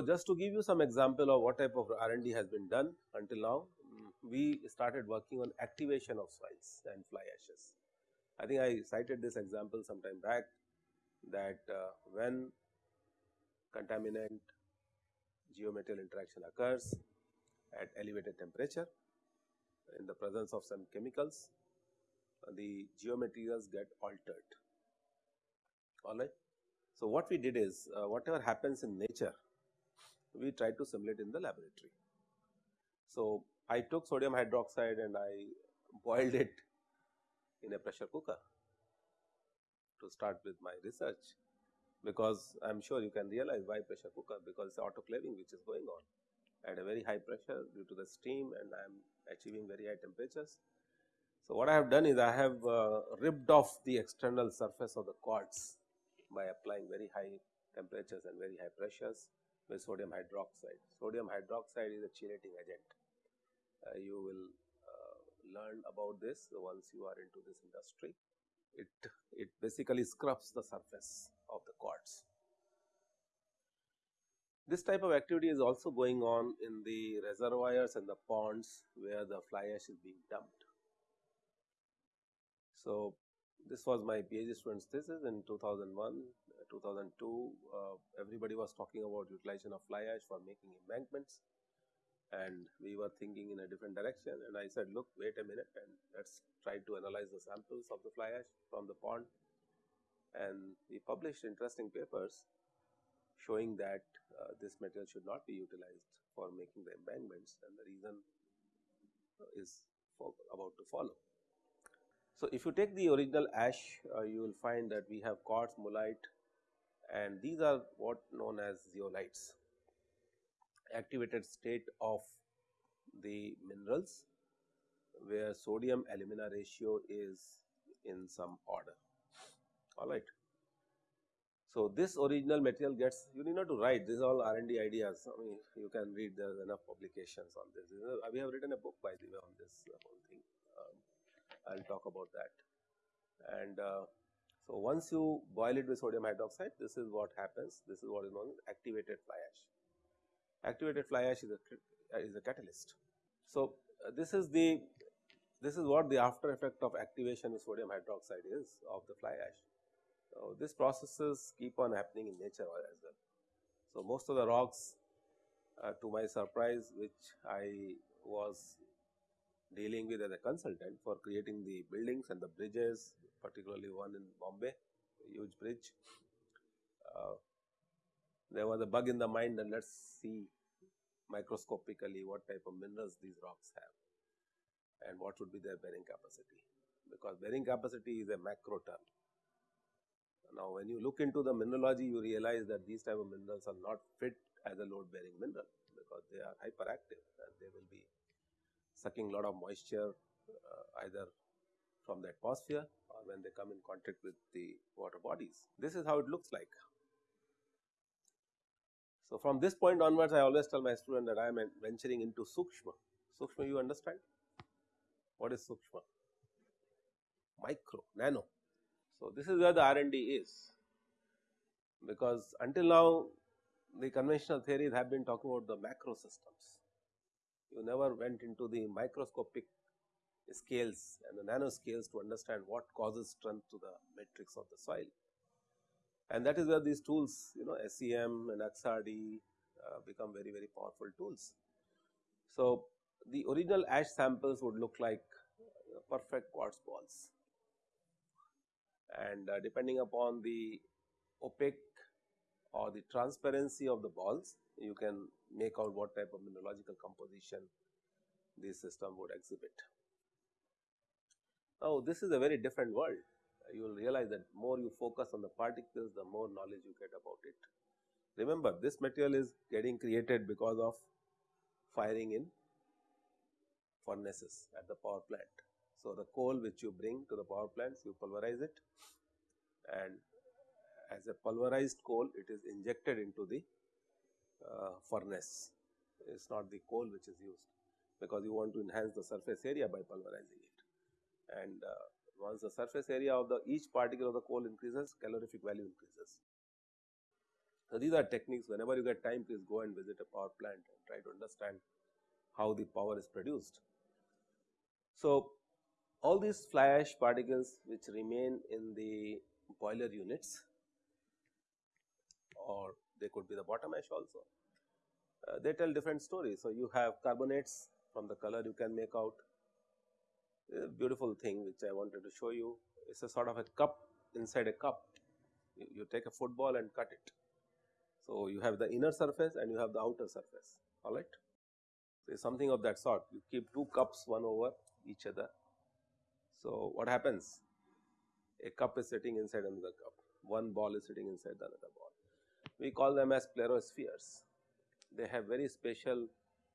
So, just to give you some example of what type of R&D has been done until now, we started working on activation of soils and fly ashes. I think I cited this example some time back that uh, when contaminant geomaterial interaction occurs at elevated temperature in the presence of some chemicals, the geomaterials get altered. Alright. So, what we did is uh, whatever happens in nature, we try to simulate in the laboratory. So, I took sodium hydroxide and I boiled it in a pressure cooker to start with my research because I am sure you can realize why pressure cooker because it is autoclaving which is going on at a very high pressure due to the steam and I am achieving very high temperatures. So, what I have done is I have uh, ripped off the external surface of the quartz by applying very high temperatures and very high pressures with sodium hydroxide. Sodium hydroxide is a chelating agent uh, you will uh, learn about this once you are into this industry. It, it basically scrubs the surface of the quartz. This type of activity is also going on in the reservoirs and the ponds where the fly ash is being dumped. So, this was my PhD student's thesis in 2001, 2002, uh, everybody was talking about utilization of fly ash for making embankments. And we were thinking in a different direction. And I said look wait a minute and let us try to analyze the samples of the fly ash from the pond. And we published interesting papers showing that uh, this material should not be utilized for making the embankments. And the reason is about to follow. So, if you take the original ash uh, you will find that we have quartz, mullite and these are what known as zeolites. Activated state of the minerals where sodium alumina ratio is in some order. Alright. So, this original material gets you need not to write. This is all R and D ideas. I mean you can read there is enough publications on this. We have written a book by the way on this whole thing. Um, I will talk about that. And uh, so once you boil it with sodium hydroxide this is what happens this is what is known as activated fly ash activated fly ash is a, is a catalyst. So, uh, this is the this is what the after effect of activation of sodium hydroxide is of the fly ash. So, these processes keep on happening in nature as well. So, most of the rocks uh, to my surprise which I was dealing with as a consultant for creating the buildings and the bridges particularly one in Bombay huge bridge. Uh, there was a bug in the mind and let us see microscopically what type of minerals these rocks have and what would be their bearing capacity because bearing capacity is a macro term. Now, when you look into the mineralogy you realize that these type of minerals are not fit as a load bearing mineral because they are hyperactive and they will be sucking lot of moisture uh, either from the atmosphere or when they come in contact with the water bodies. This is how it looks like. So, from this point onwards I always tell my student that I am venturing into Sukshma. Sukshma you understand? What is Sukshma? Micro, nano. So, this is where the R&D is because until now the conventional theories have been talking about the macro systems. You never went into the microscopic scales and the nano scales to understand what causes strength to the matrix of the soil and that is where these tools you know SEM and XRD uh, become very very powerful tools. So, the original ash samples would look like perfect quartz balls and uh, depending upon the opaque or the transparency of the balls you can make out what type of mineralogical composition this system would exhibit. Now, this is a very different world you will realize that more you focus on the particles, the more knowledge you get about it. Remember this material is getting created because of firing in furnaces at the power plant. So, the coal which you bring to the power plants you pulverize it and as a pulverized coal it is injected into the uh, furnace it is not the coal which is used because you want to enhance the surface area by pulverizing it and uh, once the surface area of the each particle of the coal increases, calorific value increases. So, these are techniques whenever you get time please go and visit a power plant and try to understand how the power is produced. So, all these fly ash particles which remain in the boiler units or they could be the bottom ash also, uh, they tell different stories. So, you have carbonates from the color you can make out a beautiful thing which I wanted to show you. It is a sort of a cup inside a cup, you, you take a football and cut it. So, you have the inner surface and you have the outer surface alright. So, something of that sort you keep two cups one over each other. So, what happens? A cup is sitting inside another cup, one ball is sitting inside the another ball. We call them as plerospheres. They have very special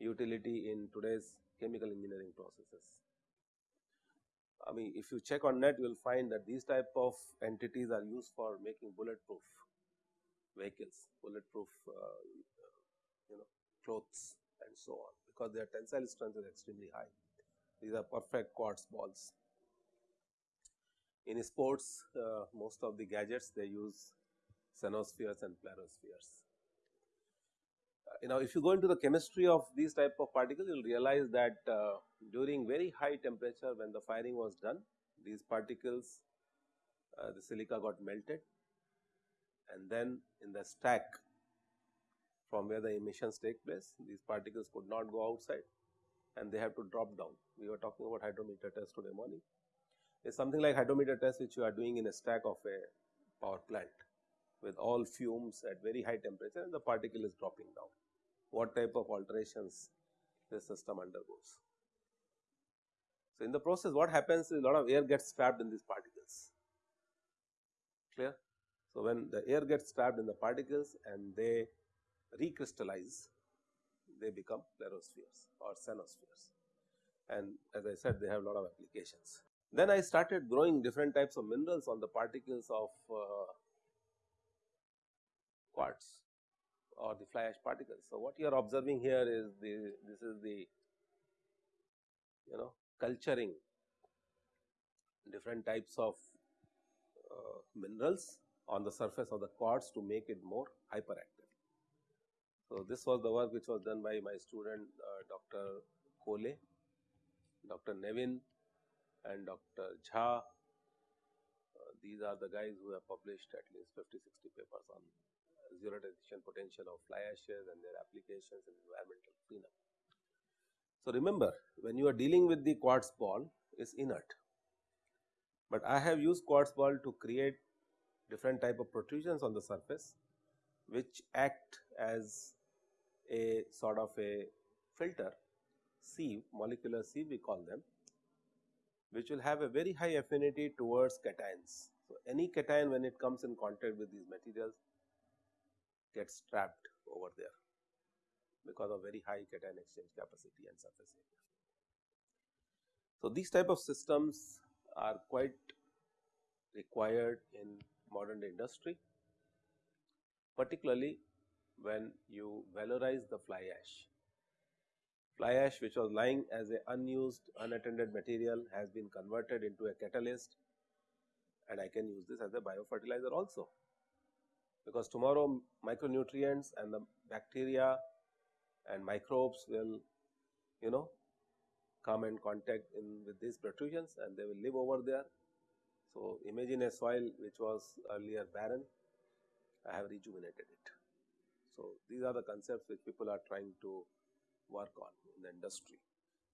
utility in today's chemical engineering processes. I mean if you check on net you will find that these type of entities are used for making bulletproof vehicles, bulletproof uh, you know clothes and so on because their tensile strength is extremely high. These are perfect quartz balls. In sports uh, most of the gadgets they use cenospheres and plerospheres. You know if you go into the chemistry of these type of particles you will realize that uh, during very high temperature when the firing was done these particles uh, the silica got melted and then in the stack from where the emissions take place these particles could not go outside and they have to drop down. We were talking about hydrometer test today morning. It is something like hydrometer test which you are doing in a stack of a power plant with all fumes at very high temperature and the particle is dropping down. What type of alterations this system undergoes. So, in the process what happens is a lot of air gets trapped in these particles, clear. So, when the air gets trapped in the particles and they recrystallize, they become plerospheres or cenospheres and as I said they have a lot of applications. Then I started growing different types of minerals on the particles of uh, quartz or the fly ash particles. So, what you are observing here is the this is the you know culturing different types of uh, minerals on the surface of the quartz to make it more hyperactive. So, this was the work which was done by my student uh, Dr. Kolay, Dr. Nevin and Dr. Jha. Uh, these are the guys who have published at least 50, 60 papers on zeolitization potential of fly ashes and their applications in environmental cleanup. So, remember when you are dealing with the quartz ball is inert, but I have used quartz ball to create different type of protrusions on the surface which act as a sort of a filter sieve molecular sieve we call them which will have a very high affinity towards cations. So, any cation when it comes in contact with these materials gets trapped over there because of very high cation exchange capacity and surface area. So, these type of systems are quite required in modern industry, particularly when you valorize the fly ash. Fly ash which was lying as a unused unattended material has been converted into a catalyst and I can use this as a biofertilizer also. Because tomorrow micronutrients and the bacteria and microbes will you know come in contact in with these protrusions and they will live over there so, imagine a soil which was earlier barren, I have rejuvenated it. So, these are the concepts which people are trying to work on in the industry.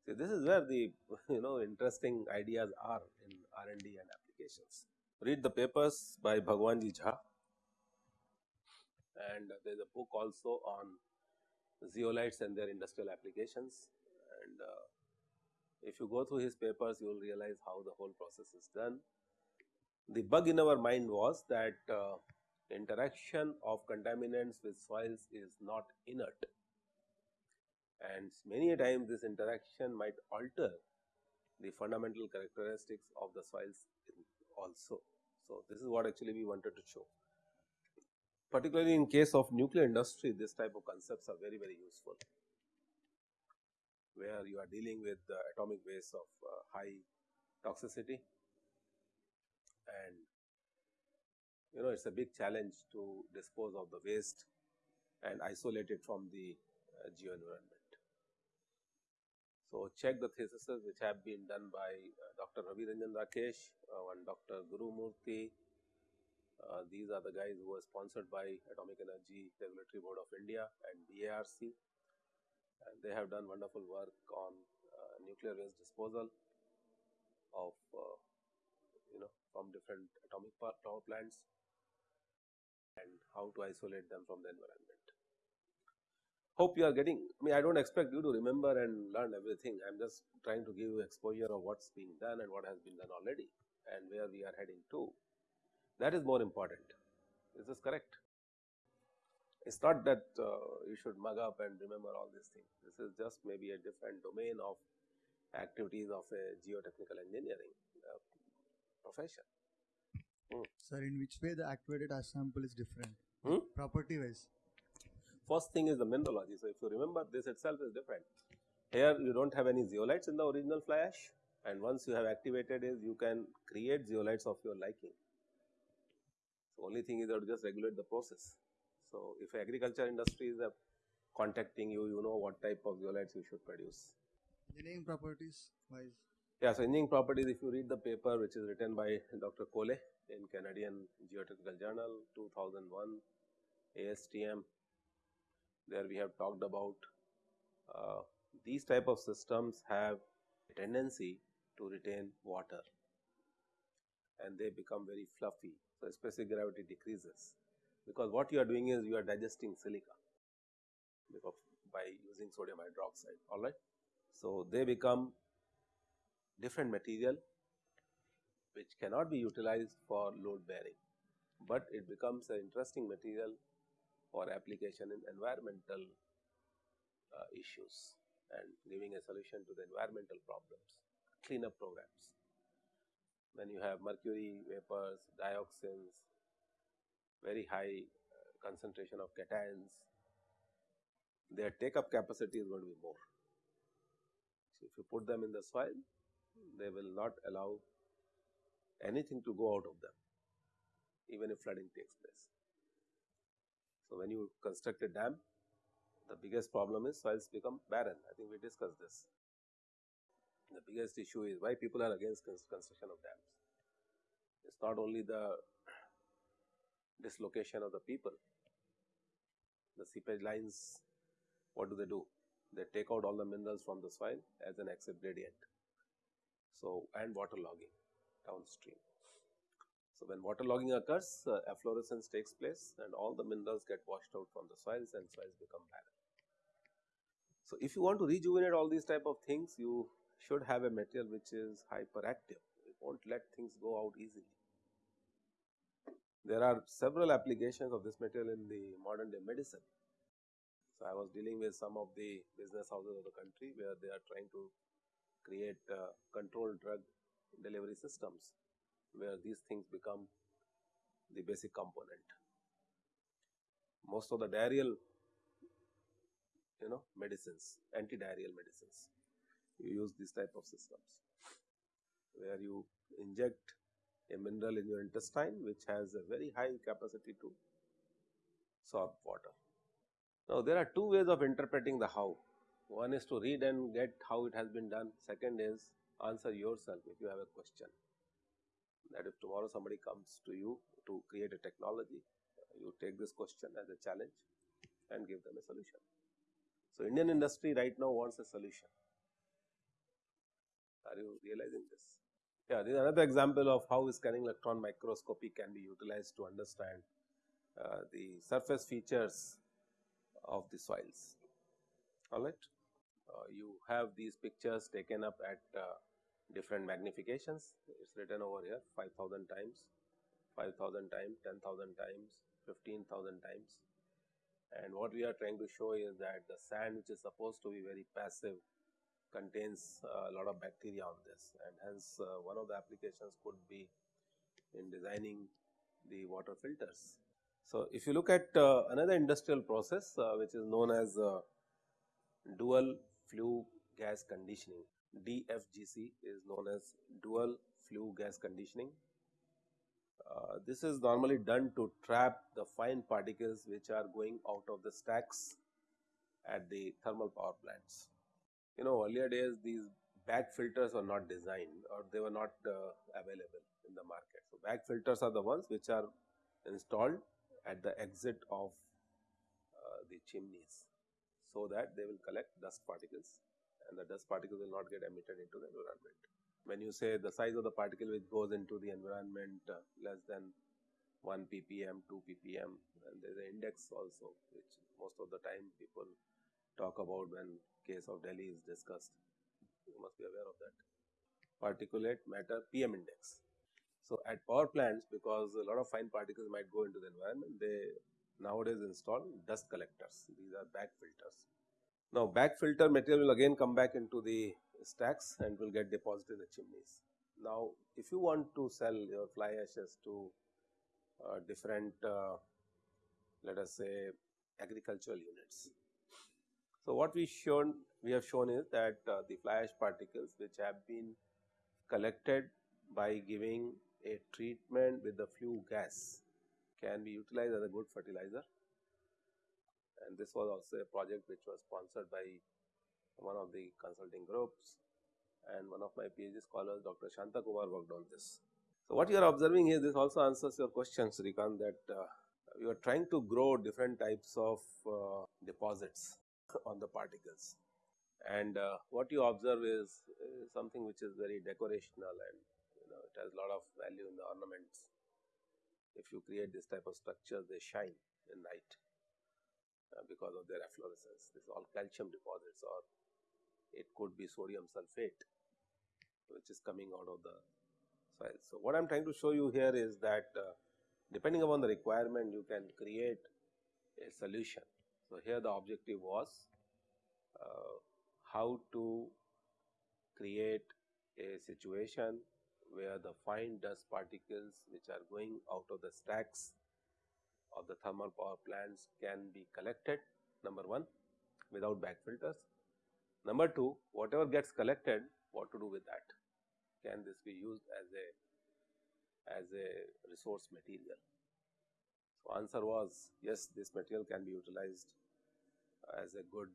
See, this is where the you know interesting ideas are in R and D and applications. Read the papers by Bhagwanjee Jha and there is a book also on zeolites and their industrial applications and uh, if you go through his papers you will realize how the whole process is done the bug in our mind was that uh, interaction of contaminants with soils is not inert and many times this interaction might alter the fundamental characteristics of the soils also. So, this is what actually we wanted to show. Particularly in case of nuclear industry, this type of concepts are very, very useful, where you are dealing with the atomic waste of uh, high toxicity and you know it is a big challenge to dispose of the waste and isolate it from the uh, geo environment. So, check the theses which have been done by uh, Dr. Ravi Ranjan Rakesh uh, and Dr. Guru Murthy. Uh, these are the guys who were sponsored by Atomic Energy Regulatory Board of India and BARC and they have done wonderful work on uh, nuclear waste disposal of uh, you know from different atomic power plants and how to isolate them from the environment. Hope you are getting I mean I do not expect you to remember and learn everything. I am just trying to give you exposure of what is being done and what has been done already and where we are heading to that is more important is this correct it is not that uh, you should mug up and remember all these things this is just maybe a different domain of activities of a geotechnical engineering uh, profession. Hmm. Sir, in which way the activated ash sample is different? Hmm? Property wise. First thing is the mineralogy. So, if you remember this itself is different. Here you do not have any zeolites in the original fly ash and once you have activated is you can create zeolites of your liking. Only thing is that just regulate the process. So, if agriculture industry is contacting you, you know what type of zeolites you should produce. Engineering properties wise? Yeah, so engineering properties if you read the paper which is written by Dr. Kolay in Canadian Geotechnical Journal 2001 ASTM there we have talked about uh, these type of systems have a tendency to retain water and they become very fluffy. So, specific gravity decreases because what you are doing is you are digesting silica because by using sodium hydroxide alright. So, they become different material which cannot be utilized for load bearing, but it becomes an interesting material for application in environmental uh, issues and giving a solution to the environmental problems, cleanup programs. When you have mercury vapors, dioxins, very high uh, concentration of cations, their take up capacity is going to be more. So, if you put them in the soil, they will not allow anything to go out of them even if flooding takes place. So, when you construct a dam, the biggest problem is soils become barren. I think we discussed this. The biggest issue is why people are against construction of dams. It is not only the dislocation of the people, the seepage lines, what do they do? They take out all the minerals from the soil as an excess gradient. So, and water logging downstream. So, when water logging occurs, uh, efflorescence takes place and all the minerals get washed out from the soils and soils become barren. So, if you want to rejuvenate all these type of things, you should have a material which is hyperactive, it will not let things go out easily. There are several applications of this material in the modern day medicine. So, I was dealing with some of the business houses of the country where they are trying to create uh, controlled drug delivery systems where these things become the basic component. Most of the diarrheal you know medicines, anti-diarrheal medicines, you use these type of systems where you inject a mineral in your intestine which has a very high capacity to absorb water. Now, there are two ways of interpreting the how. One is to read and get how it has been done. Second is answer yourself if you have a question that if tomorrow somebody comes to you to create a technology, you take this question as a challenge and give them a solution. So, Indian industry right now wants a solution. Are you realizing this? Yeah, this is another example of how scanning electron microscopy can be utilized to understand uh, the surface features of the soils. All right. Uh, you have these pictures taken up at uh, different magnifications. It is written over here 5000 times, 5000 times, 10,000 times, 15,000 times. And what we are trying to show is that the sand which is supposed to be very passive contains a lot of bacteria on this and hence uh, one of the applications could be in designing the water filters. So, if you look at uh, another industrial process uh, which is known as uh, dual flue gas conditioning DFGC is known as dual flue gas conditioning. Uh, this is normally done to trap the fine particles which are going out of the stacks at the thermal power plants. You know earlier days these bag filters were not designed or they were not uh, available in the market. So, bag filters are the ones which are installed at the exit of uh, the chimneys, so that they will collect dust particles and the dust particles will not get emitted into the environment. When you say the size of the particle which goes into the environment uh, less than 1 ppm, 2 ppm and there is an index also which most of the time people talk about when case of Delhi is discussed you must be aware of that particulate matter PM index. So, at power plants because a lot of fine particles might go into the environment they nowadays install dust collectors these are bag filters. Now, bag filter material will again come back into the stacks and will get deposited in the chimneys. Now, if you want to sell your fly ashes to uh, different uh, let us say agricultural units. So, what we shown we have shown is that uh, the fly ash particles which have been collected by giving a treatment with the flue gas can be utilized as a good fertilizer and this was also a project which was sponsored by one of the consulting groups and one of my PhD scholars Dr. Shanta Kumar worked on this. So, what you are observing here this also answers your question Srikant that uh, you are trying to grow different types of uh, deposits on the particles and uh, what you observe is, is something which is very decorational and you know it has a lot of value in the ornaments. If you create this type of structure, they shine in night uh, because of their efflorescence. This is all calcium deposits or it could be sodium sulphate which is coming out of the soil. So, what I am trying to show you here is that uh, depending upon the requirement you can create a solution. So, here the objective was uh, how to create a situation where the fine dust particles which are going out of the stacks of the thermal power plants can be collected number 1 without bag filters. Number 2 whatever gets collected what to do with that can this be used as a as a resource material. So, answer was yes this material can be utilized as a good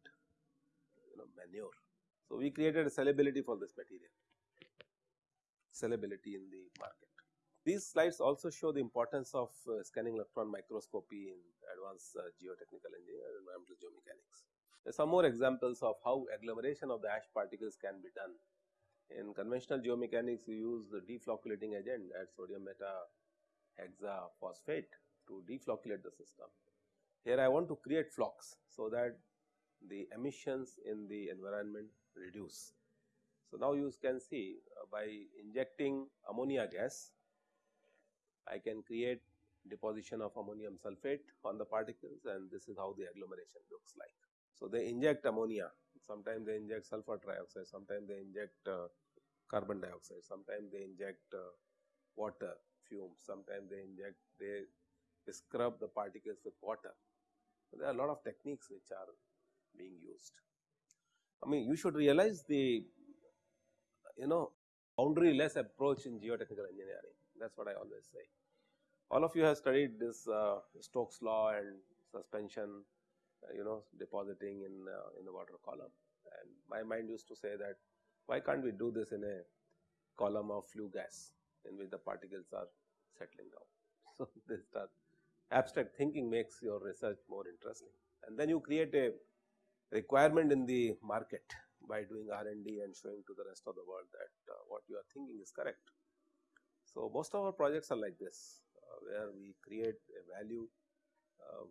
you know manure. So, we created a sellability for this material, sellability in the market. These slides also show the importance of uh, scanning electron microscopy in advanced uh, geotechnical engineering and environmental geomechanics. There are some more examples of how agglomeration of the ash particles can be done. In conventional geomechanics, we use the deflocculating agent at sodium meta hexaphosphate to deflocculate the system. Here I want to create flocks so that the emissions in the environment reduce. So, now you can see uh, by injecting ammonia gas, I can create deposition of ammonium sulphate on the particles and this is how the agglomeration looks like. So, they inject ammonia, sometimes they inject sulfur trioxide, sometimes they inject uh, carbon dioxide, sometimes they inject uh, water fumes, sometimes they inject, they scrub the particles with water. There are a lot of techniques which are being used. I mean you should realize the you know boundary less approach in geotechnical engineering that is what I always say. All of you have studied this uh, Stokes law and suspension uh, you know depositing in uh, in the water column and my mind used to say that why can't we do this in a column of flue gas in which the particles are settling down. So, this abstract thinking makes your research more interesting and then you create a requirement in the market by doing R&D and showing to the rest of the world that uh, what you are thinking is correct. So, most of our projects are like this uh, where we create a value uh,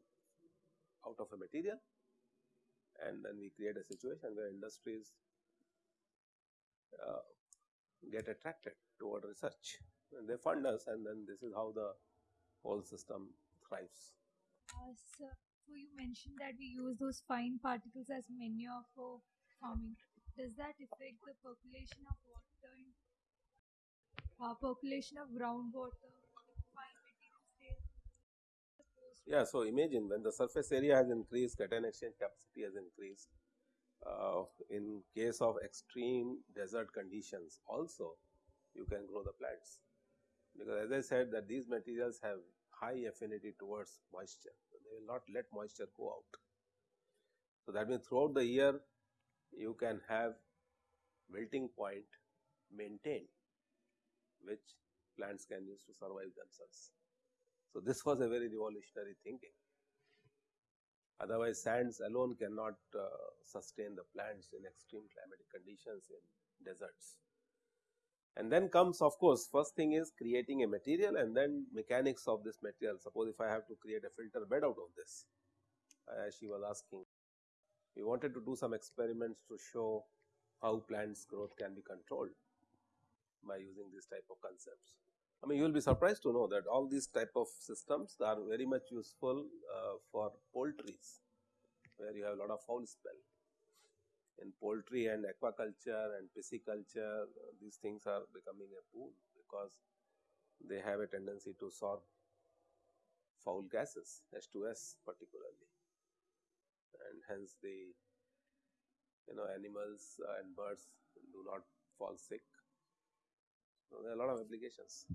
out of a material and then we create a situation where industries uh, get attracted toward research and they fund us and then this is how the whole system thrives. Uh, so so you mentioned that we use those fine particles as manure for farming. Does that affect the percolation of water and uh, percolation of groundwater? Yeah, so imagine when the surface area has increased, cation exchange capacity has increased. Uh, in case of extreme desert conditions also you can grow the plants because as I said that these materials have high affinity towards moisture, so they will not let moisture go out. So, that means throughout the year you can have wilting point maintained which plants can use to survive themselves. So, this was a very revolutionary thinking. Otherwise, sands alone cannot uh, sustain the plants in extreme climatic conditions in deserts. And then comes of course, first thing is creating a material and then mechanics of this material. Suppose if I have to create a filter bed out of this, as she was asking, we wanted to do some experiments to show how plants growth can be controlled by using this type of concepts. I mean you will be surprised to know that all these type of systems are very much useful uh, for poultries where you have a lot of foul smell. In poultry and aquaculture and pisciculture these things are becoming a boon because they have a tendency to sorb foul gases H2S particularly and hence the you know animals and birds do not fall sick. So, there are a lot of applications.